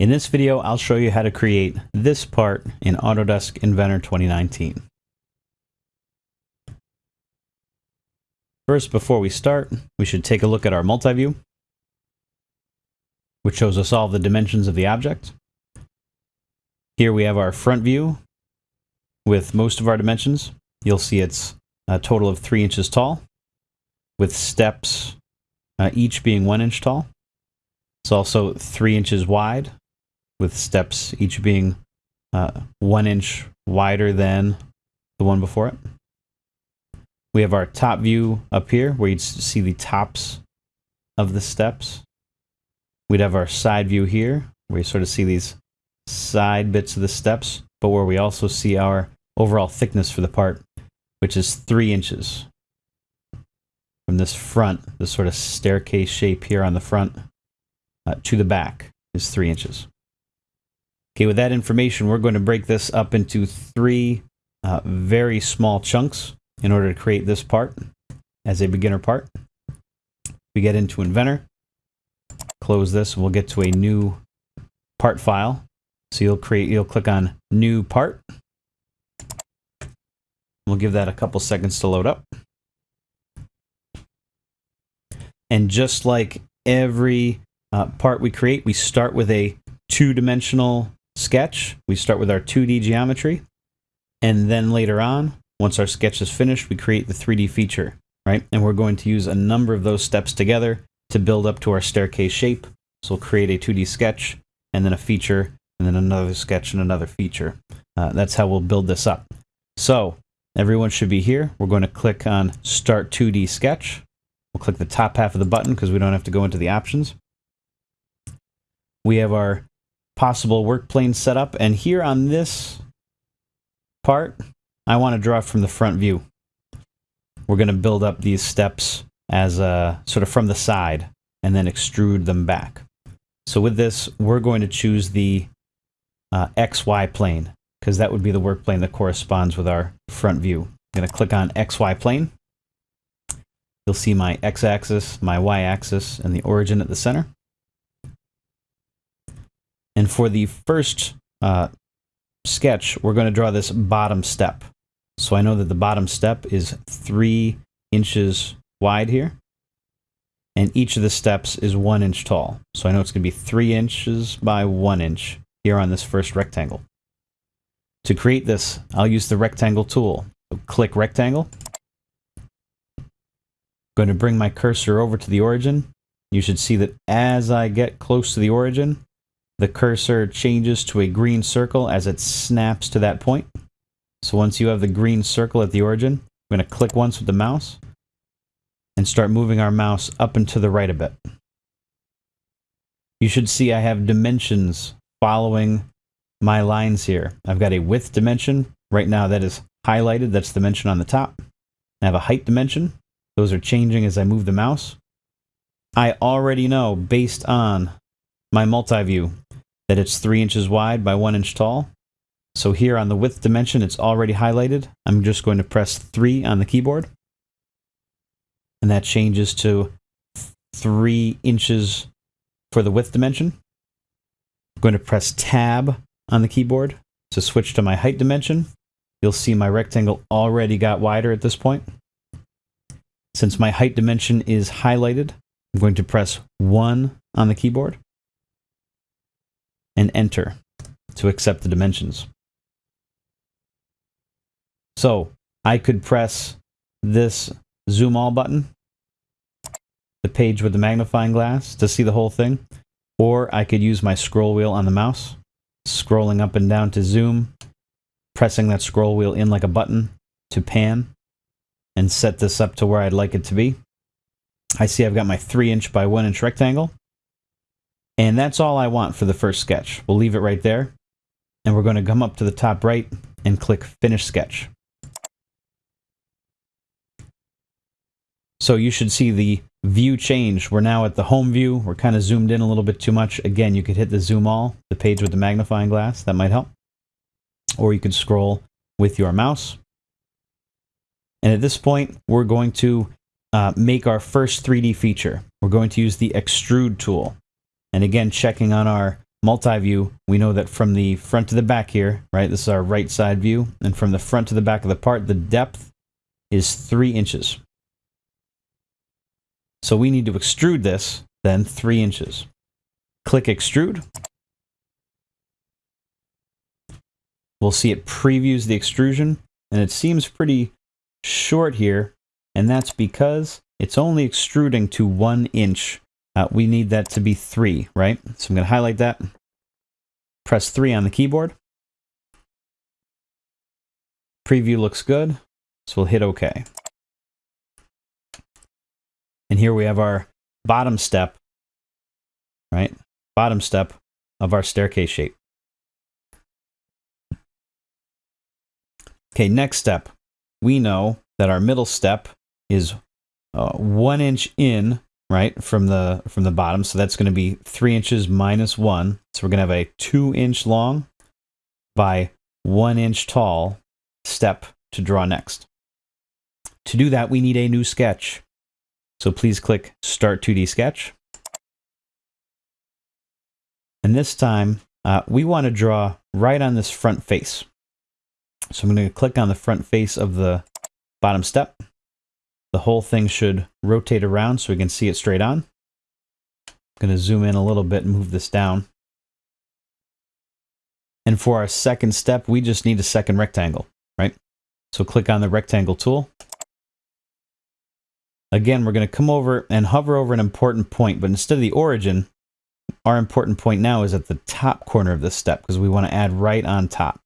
In this video, I'll show you how to create this part in Autodesk Inventor 2019. First, before we start, we should take a look at our multi-view, which shows us all the dimensions of the object. Here we have our front view with most of our dimensions. You'll see it's a total of three inches tall, with steps uh, each being one inch tall. It's also three inches wide with steps each being uh, one inch wider than the one before it. We have our top view up here where you'd see the tops of the steps. We'd have our side view here where you sort of see these side bits of the steps, but where we also see our overall thickness for the part, which is three inches from this front, this sort of staircase shape here on the front, uh, to the back is three inches. Okay, with that information, we're going to break this up into three uh, very small chunks in order to create this part as a beginner part. We get into Inventor, close this, and we'll get to a new part file. So you'll create, you'll click on New Part. We'll give that a couple seconds to load up. And just like every uh, part we create, we start with a two-dimensional sketch. We start with our 2D geometry. And then later on, once our sketch is finished, we create the 3D feature, right? And we're going to use a number of those steps together to build up to our staircase shape. So we'll create a 2D sketch, and then a feature, and then another sketch and another feature. Uh, that's how we'll build this up. So everyone should be here. We're going to click on Start 2D Sketch. We'll click the top half of the button because we don't have to go into the options. We have our possible work plane setup. And here on this part, I want to draw from the front view. We're going to build up these steps as a, sort of from the side and then extrude them back. So with this, we're going to choose the uh, XY plane because that would be the work plane that corresponds with our front view. I'm going to click on XY plane. You'll see my x-axis, my y-axis, and the origin at the center. And for the first uh, sketch, we're going to draw this bottom step. So I know that the bottom step is three inches wide here. And each of the steps is one inch tall. So I know it's going to be three inches by one inch here on this first rectangle. To create this, I'll use the rectangle tool. So click rectangle. I'm going to bring my cursor over to the origin. You should see that as I get close to the origin, the cursor changes to a green circle as it snaps to that point. So once you have the green circle at the origin, we're going to click once with the mouse and start moving our mouse up and to the right a bit. You should see I have dimensions following my lines here. I've got a width dimension. Right now that is highlighted. That's the dimension on the top. I have a height dimension. Those are changing as I move the mouse. I already know based on my multi-view that it's three inches wide by one inch tall. So here on the width dimension, it's already highlighted. I'm just going to press three on the keyboard. And that changes to three inches for the width dimension. I'm going to press tab on the keyboard to switch to my height dimension. You'll see my rectangle already got wider at this point. Since my height dimension is highlighted, I'm going to press 1 on the keyboard and enter to accept the dimensions. So I could press this zoom all button, the page with the magnifying glass to see the whole thing, or I could use my scroll wheel on the mouse, scrolling up and down to zoom, pressing that scroll wheel in like a button to pan, and set this up to where I'd like it to be. I see I've got my 3 inch by 1 inch rectangle. And that's all I want for the first sketch. We'll leave it right there. And we're going to come up to the top right and click Finish Sketch. So you should see the view change. We're now at the home view. We're kind of zoomed in a little bit too much. Again, you could hit the zoom all, the page with the magnifying glass. That might help. Or you could scroll with your mouse. And at this point, we're going to uh, make our first 3D feature. We're going to use the extrude tool. And again, checking on our multi-view, we know that from the front to the back here, right, this is our right side view, and from the front to the back of the part, the depth is three inches. So we need to extrude this, then three inches. Click extrude. We'll see it previews the extrusion, and it seems pretty short here, and that's because it's only extruding to one inch. Uh, we need that to be three, right? So I'm going to highlight that, press three on the keyboard. Preview looks good, so we'll hit OK. And here we have our bottom step, right? Bottom step of our staircase shape. Okay, next step. We know that our middle step is uh, one inch in, right, from the from the bottom. So that's going to be three inches minus one. So we're going to have a two inch long by one inch tall step to draw next. To do that, we need a new sketch. So please click Start 2D Sketch. And this time, uh, we want to draw right on this front face. So I'm going to click on the front face of the bottom step. The whole thing should rotate around so we can see it straight on. I'm going to zoom in a little bit and move this down. And for our second step, we just need a second rectangle, right? So click on the rectangle tool. Again, we're going to come over and hover over an important point, but instead of the origin, our important point now is at the top corner of this step because we want to add right on top.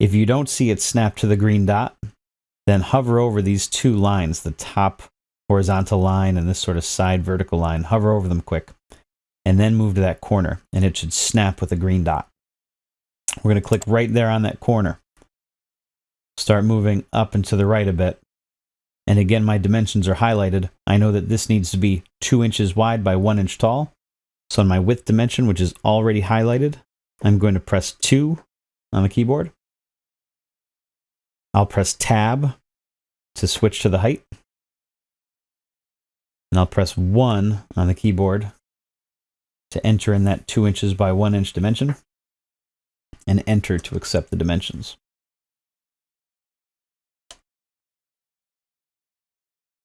If you don't see it snap to the green dot, then hover over these two lines, the top horizontal line and this sort of side vertical line. Hover over them quick and then move to that corner and it should snap with a green dot. We're going to click right there on that corner. Start moving up and to the right a bit and again, my dimensions are highlighted. I know that this needs to be two inches wide by one inch tall. So on my width dimension, which is already highlighted, I'm going to press two on the keyboard. I'll press tab to switch to the height. And I'll press one on the keyboard to enter in that two inches by one inch dimension and enter to accept the dimensions.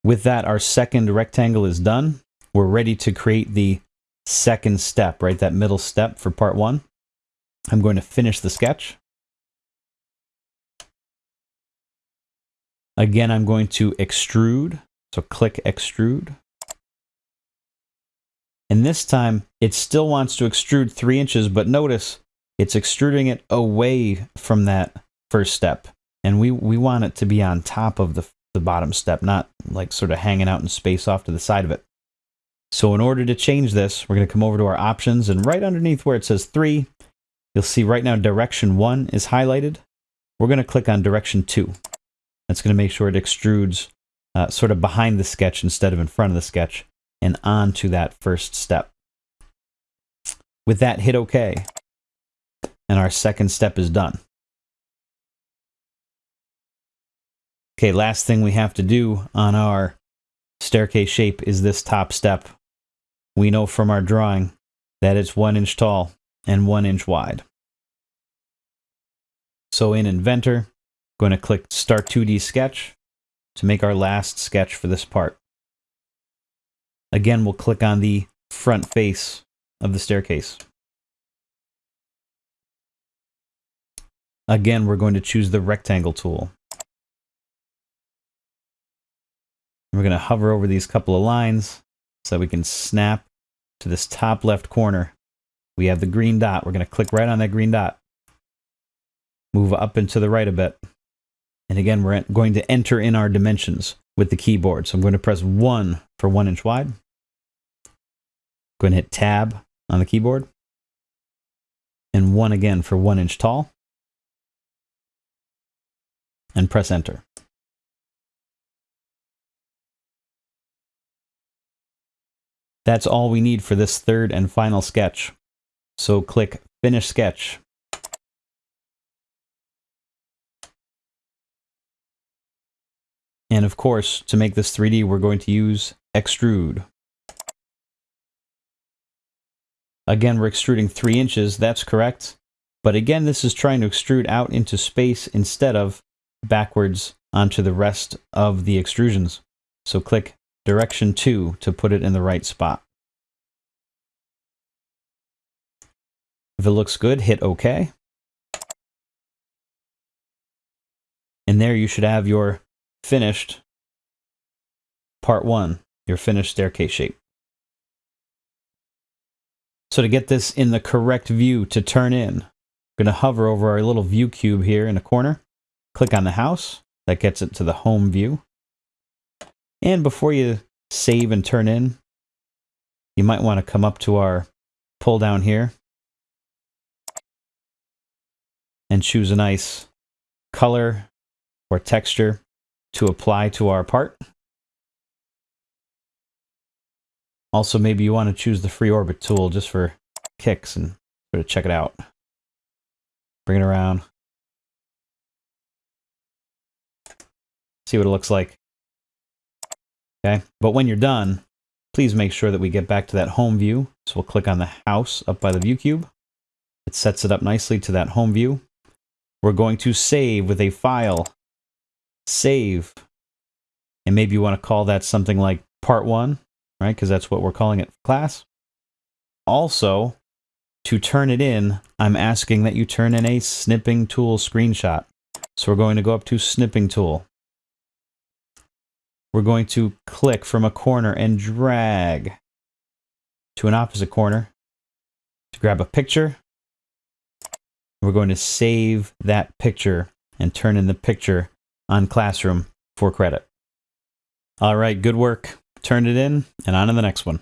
With that, our second rectangle is done. We're ready to create the second step, right? That middle step for part one. I'm going to finish the sketch. Again, I'm going to extrude. So click extrude. And this time it still wants to extrude three inches, but notice it's extruding it away from that first step. And we, we want it to be on top of the the bottom step, not like sort of hanging out in space off to the side of it. So in order to change this, we're going to come over to our options and right underneath where it says 3, you'll see right now direction 1 is highlighted. We're going to click on direction 2. That's going to make sure it extrudes uh, sort of behind the sketch instead of in front of the sketch and onto that first step. With that, hit OK. And our second step is done. Okay, last thing we have to do on our staircase shape is this top step. We know from our drawing that it's one inch tall and one inch wide. So in Inventor, going to click Start 2D Sketch to make our last sketch for this part. Again, we'll click on the front face of the staircase. Again, we're going to choose the rectangle tool. We're going to hover over these couple of lines so we can snap to this top left corner. We have the green dot. We're going to click right on that green dot. Move up and to the right a bit. And again, we're going to enter in our dimensions with the keyboard. So I'm going to press 1 for 1 inch wide. I'm going to hit Tab on the keyboard. And 1 again for 1 inch tall. And press Enter. That's all we need for this third and final sketch. So click Finish Sketch. And of course, to make this 3D, we're going to use Extrude. Again, we're extruding three inches. That's correct. But again, this is trying to extrude out into space instead of backwards onto the rest of the extrusions. So click direction 2 to put it in the right spot. If it looks good, hit OK. And there you should have your finished part 1, your finished staircase shape. So to get this in the correct view to turn in, I'm going to hover over our little view cube here in the corner, click on the house, that gets it to the home view. And before you save and turn in, you might want to come up to our pull down here and choose a nice color or texture to apply to our part. Also, maybe you want to choose the free orbit tool just for kicks and sort of check it out. Bring it around. See what it looks like. Okay, but when you're done, please make sure that we get back to that home view. So we'll click on the house up by the view cube. It sets it up nicely to that home view. We're going to save with a file. Save. And maybe you want to call that something like part one right? Because that's what we're calling it class. Also, to turn it in, I'm asking that you turn in a snipping tool screenshot. So we're going to go up to snipping tool. We're going to click from a corner and drag to an opposite corner to grab a picture. We're going to save that picture and turn in the picture on Classroom for credit. All right, good work turn it in, and on to the next one.